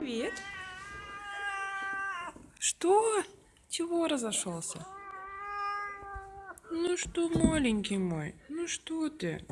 Привет. Что? Чего разошелся? Ну что, маленький мой, ну что ты?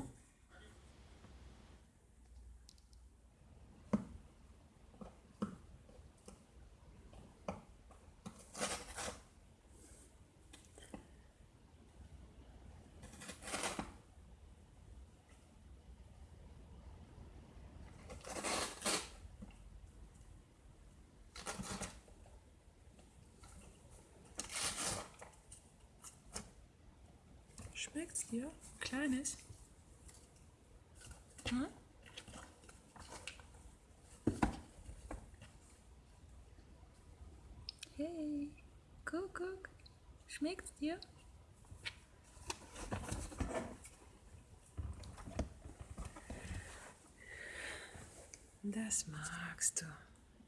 Schmeckt's dir? Kleines? Hm? Hey, guck, guck. Schmeckt's dir? Das magst du.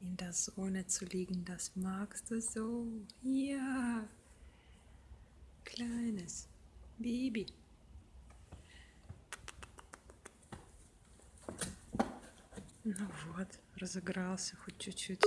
In der Sonne zu liegen, das magst du so. Ja. Kleines Baby. Ну вот, разыгрался хоть чуть-чуть.